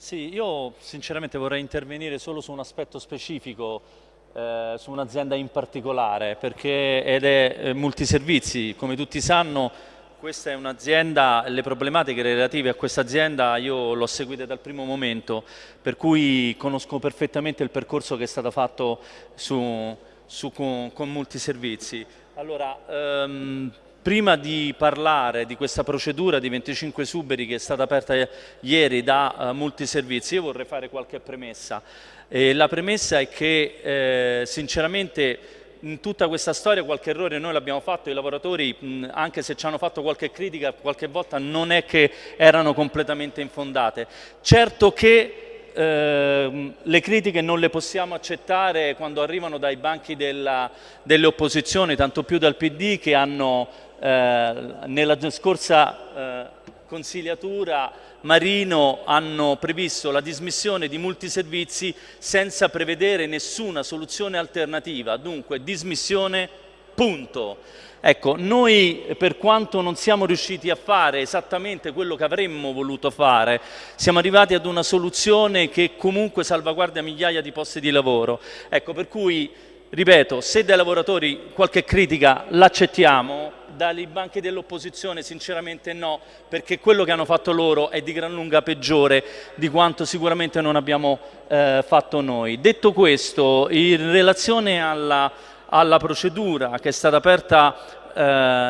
Sì, io sinceramente vorrei intervenire solo su un aspetto specifico, eh, su un'azienda in particolare, perché ed è eh, multiservizi, come tutti sanno questa è un'azienda, le problematiche relative a questa azienda io l'ho seguita dal primo momento, per cui conosco perfettamente il percorso che è stato fatto su, su, con, con multiservizi. Allora, ehm, Prima di parlare di questa procedura di 25 suberi che è stata aperta ieri da uh, Multiservizi, io vorrei fare qualche premessa. E la premessa è che eh, sinceramente in tutta questa storia qualche errore noi l'abbiamo fatto, i lavoratori mh, anche se ci hanno fatto qualche critica qualche volta non è che erano completamente infondate. Certo che eh, le critiche non le possiamo accettare quando arrivano dai banchi della, delle opposizioni, tanto più dal PD che hanno eh, nella scorsa eh, consigliatura Marino hanno previsto la dismissione di multiservizi senza prevedere nessuna soluzione alternativa, dunque dismissione punto. Ecco, noi per quanto non siamo riusciti a fare esattamente quello che avremmo voluto fare, siamo arrivati ad una soluzione che comunque salvaguardia migliaia di posti di lavoro. Ecco, per cui, ripeto, se dai lavoratori qualche critica l'accettiamo, dai banchi dell'opposizione sinceramente no, perché quello che hanno fatto loro è di gran lunga peggiore di quanto sicuramente non abbiamo eh, fatto noi. Detto questo, in relazione alla, alla procedura che è stata aperta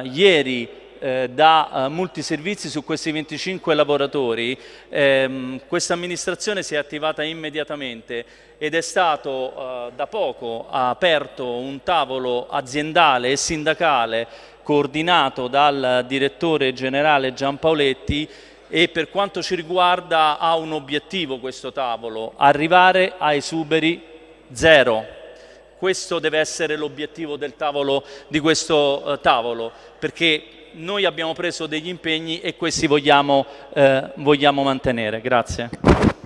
eh, ieri eh, da uh, multiservizi su questi 25 lavoratori, ehm, questa amministrazione si è attivata immediatamente ed è stato uh, da poco aperto un tavolo aziendale e sindacale coordinato dal direttore generale Giampaoletti e per quanto ci riguarda ha un obiettivo questo tavolo, arrivare a esuberi zero. Questo deve essere l'obiettivo del tavolo, di questo eh, tavolo, perché noi abbiamo preso degli impegni e questi vogliamo, eh, vogliamo mantenere. Grazie.